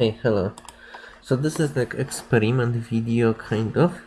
Hey, hello. So this is like experiment video kind of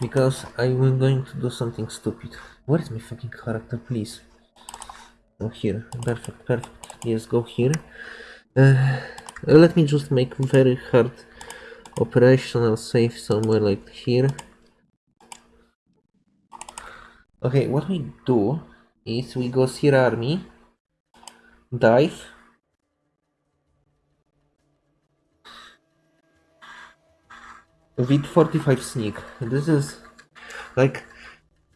because I'm going to do something stupid. Where is my fucking character, please? Oh, here. Perfect, perfect. Yes, go here. Uh, let me just make very hard operational save somewhere like here. Okay, what we do is we go Sierra Army, dive, with 45 sneak. This is like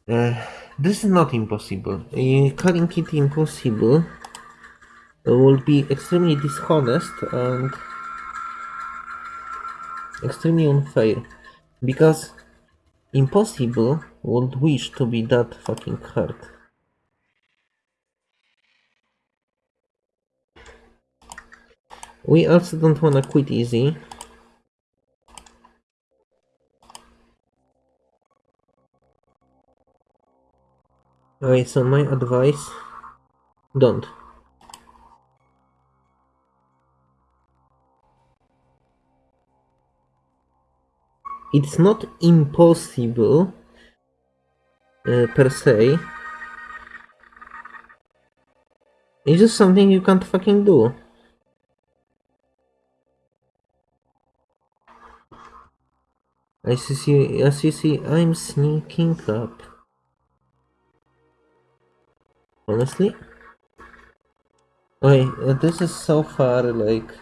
uh, this is not impossible. Uh, calling it impossible would be extremely dishonest and extremely unfair because impossible would wish to be that fucking hard. We also don't wanna quit easy. Okay, so my advice, don't. It's not impossible uh, per se. It's just something you can't fucking do. As you see, as you see, I'm sneaking up. Honestly, okay, uh, this is so far like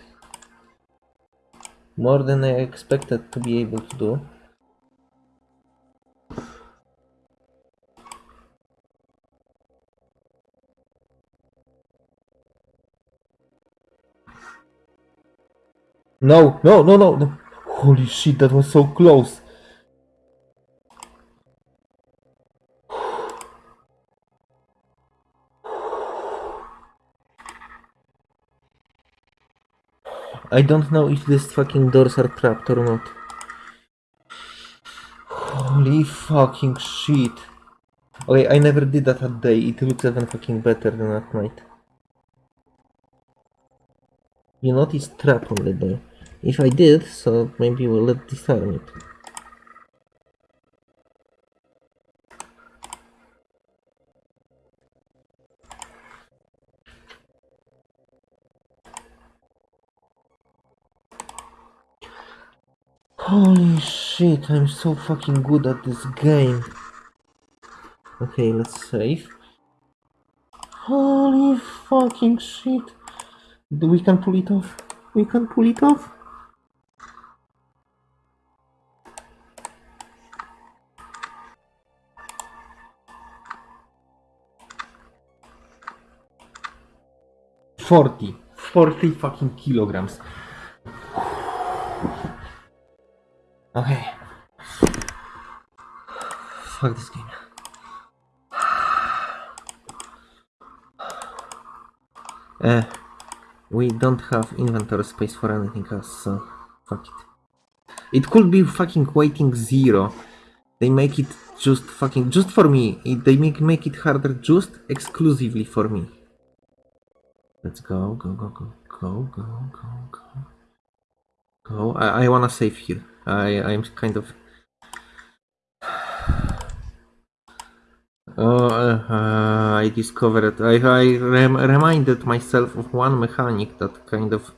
more than I expected to be able to do. No, no, no, no, no. Holy shit, that was so close. I don't know if these fucking doors are trapped or not. Holy fucking shit. Okay, I never did that at day. It looks even fucking better than at night. You notice trap on the door. If I did, so maybe we'll let disarm it. Holy shit, I'm so fucking good at this game. Okay, let's save. Holy fucking shit. Do we can pull it off. We can pull it off. Forty. Forty fucking kilograms. Okay. Fuck this game. Uh, we don't have inventory space for anything else, so fuck it. It could be fucking waiting zero. They make it just fucking just for me. They make make it harder just exclusively for me. Let's go, go, go, go, go, go, go, go. Go. I, I wanna save here. I I'm kind of. Oh, uh, I discovered. I I rem reminded myself of one mechanic that kind of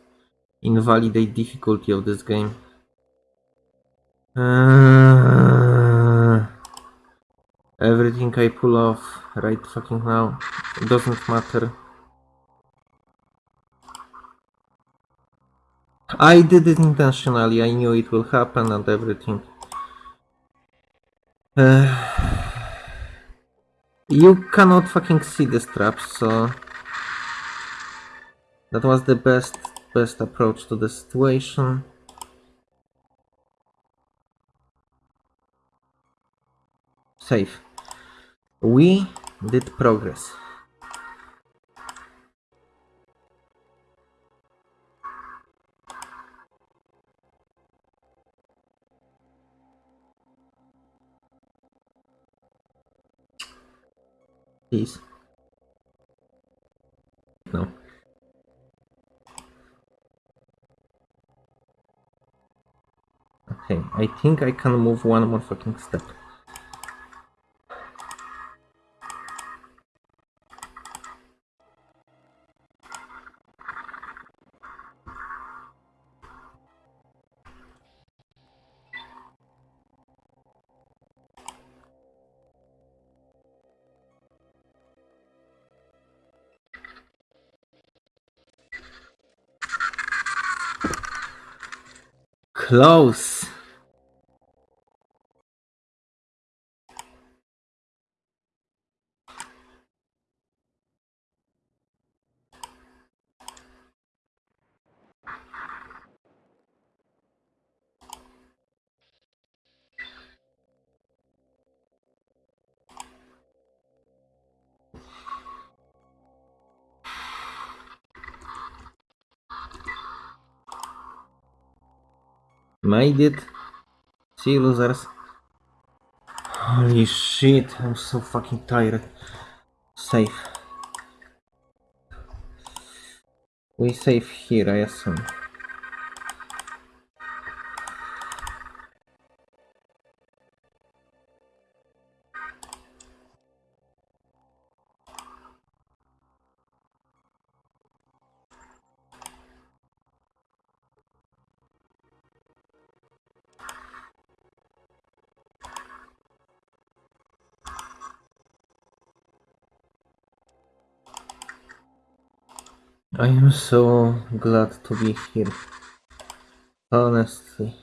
invalidate difficulty of this game. Uh, everything I pull off right fucking now doesn't matter. I did it intentionally, I knew it will happen and everything. Uh, you cannot fucking see the straps, so... That was the best, best approach to the situation. Save. We did progress. Please. No. Okay, I think I can move one more fucking step. Close. Made it. See losers. Holy shit, I'm so fucking tired. Safe. We save here, I assume. I am so glad to be here. Honestly.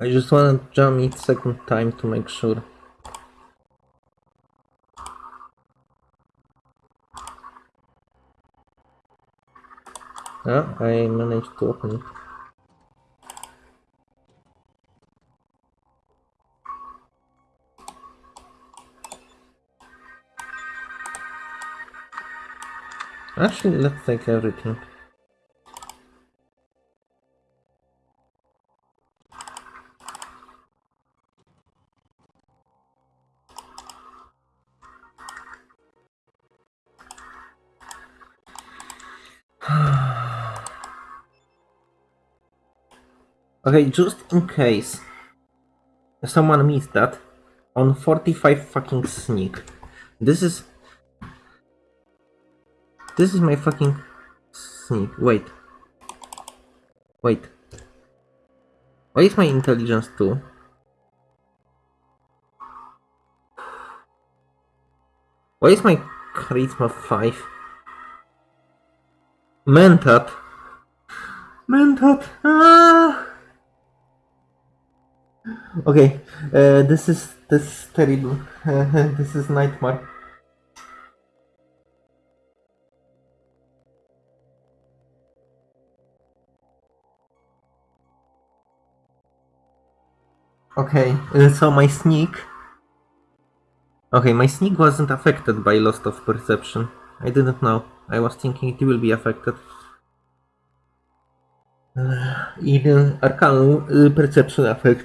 I just wanna jump it second time to make sure. Ah, I managed to open it. Actually, let's take everything. okay, just in case someone missed that, on 45 fucking sneak. This is this is my fucking sneak. Wait. Wait. Why is my intelligence 2? Why is my charisma 5? Mentat. Mentat. Ah! Okay, uh, this is this is terrible. this is nightmare. Okay, uh, so my sneak. Okay, my sneak wasn't affected by loss of perception. I didn't know. I was thinking it will be affected. Uh, even Arcanum uh, perception effect.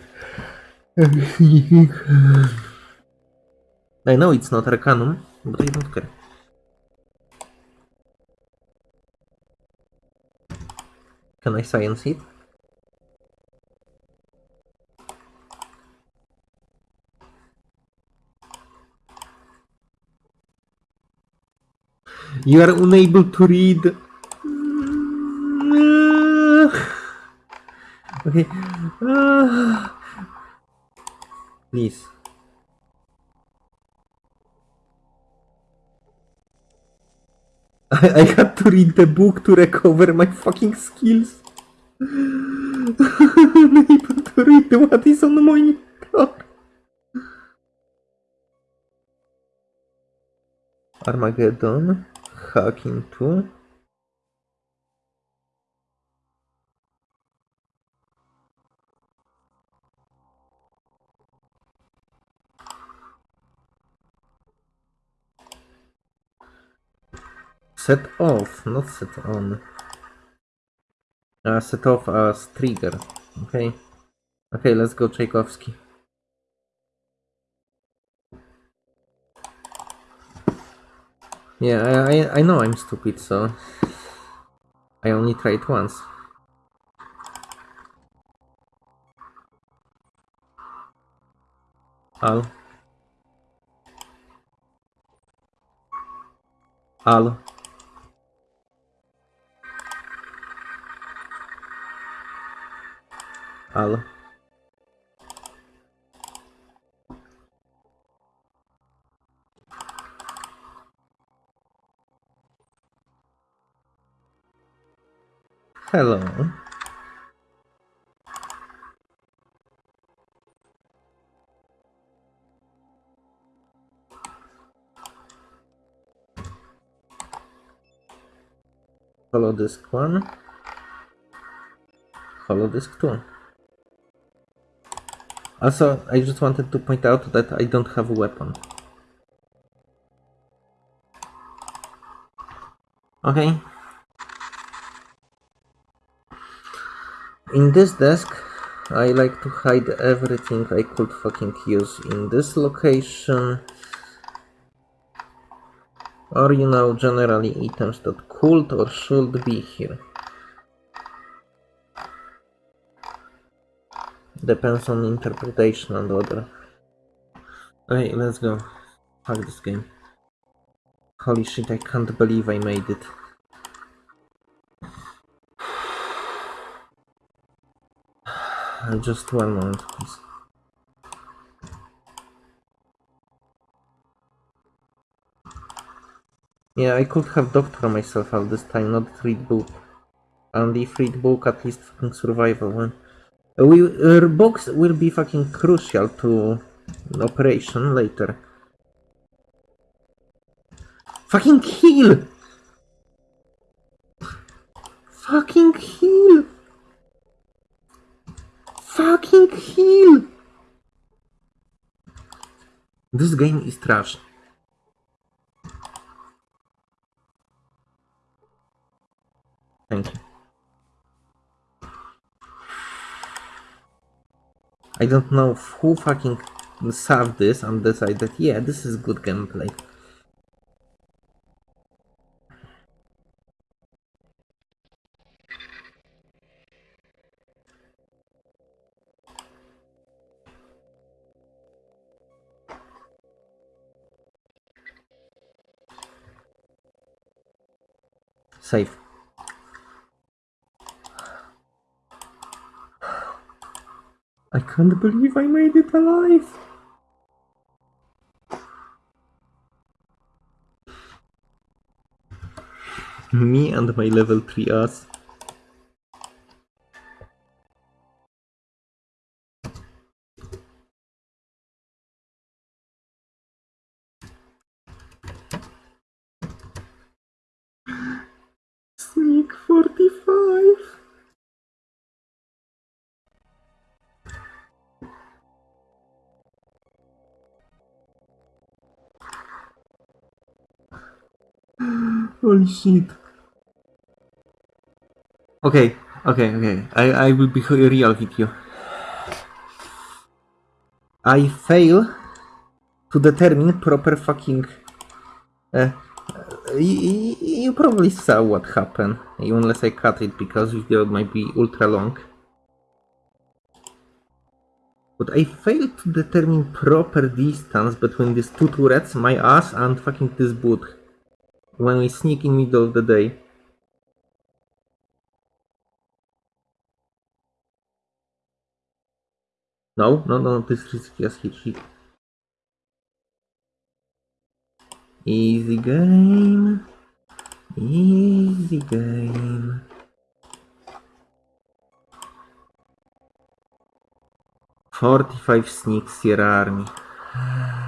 I know it's not Arcanum, but I don't care. Can I science it? You are unable to read. Okay. Please. I, I had to read the book to recover my fucking skills. Unable to read what is on monitor. Armageddon. Hacking 2. Set off, not set on. Uh, set off as trigger. Okay. Okay, let's go Tchaikovsky. Yeah, I, I, know I'm stupid, so I only tried once. Al. Al. Al. Hello. Holodisk 1. Holodisk 2. Also, I just wanted to point out that I don't have a weapon. Okay. In this desk, I like to hide everything I could fucking use in this location. Or, you know, generally items that could or should be here. Depends on interpretation and order. Okay, let's go. Fuck this game. Holy shit, I can't believe I made it. Just one moment, please. Yeah, I could have doctor myself at this time, not read book. And if read book, at least fucking survival one. We, uh, books will be fucking crucial to operation later. Fucking heal! Fucking heal! Fucking heal! This game is trash. Thank you. I don't know who fucking saved this and decided, yeah, this is good gameplay. Safe. I can't believe I made it alive. Me and my level 3 ass. Okay, okay, okay. I, I will be real with you. I fail to determine proper fucking. Uh, you, you probably saw what happened, unless I cut it because video might be ultra long. But I failed to determine proper distance between these two turrets, my ass, and fucking this boot. When we sneak in middle of the day. No, no, no, this is just hit sheet. Easy game. Easy game. Forty-five sneaks Sierra Army.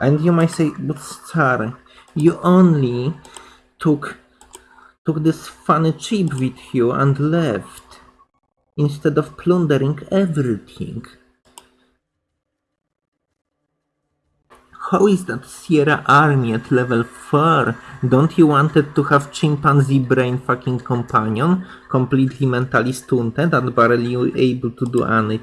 And you might say, but Star, you only took took this funny chip with you and left instead of plundering everything. How is that Sierra Army at level 4? Don't you wanted to have chimpanzee brain fucking companion, completely mentally stunted and barely able to do anything?